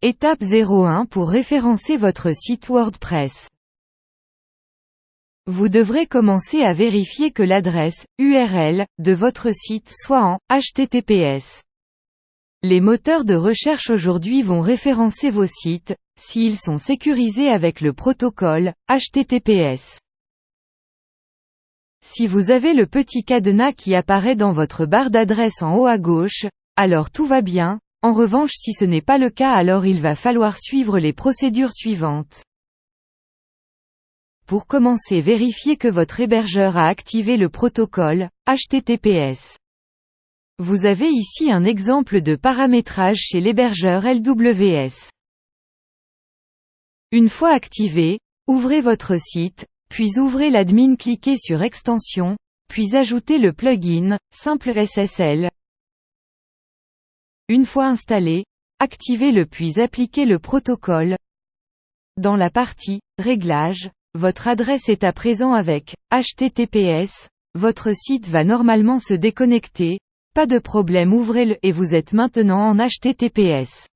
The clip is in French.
Étape 01 pour référencer votre site WordPress. Vous devrez commencer à vérifier que l'adresse URL de votre site soit en HTTPS. Les moteurs de recherche aujourd'hui vont référencer vos sites, s'ils sont sécurisés avec le protocole HTTPS. Si vous avez le petit cadenas qui apparaît dans votre barre d'adresse en haut à gauche, alors tout va bien, en revanche si ce n'est pas le cas alors il va falloir suivre les procédures suivantes. Pour commencer vérifiez que votre hébergeur a activé le protocole HTTPS. Vous avez ici un exemple de paramétrage chez l'hébergeur LWS. Une fois activé, ouvrez votre site, puis ouvrez l'admin cliquez sur Extension, puis ajoutez le plugin, Simple SSL. Une fois installé, activez-le puis appliquez le protocole. Dans la partie Réglages, votre adresse est à présent avec HTTPS, votre site va normalement se déconnecter, pas de problème ouvrez-le et vous êtes maintenant en HTTPS.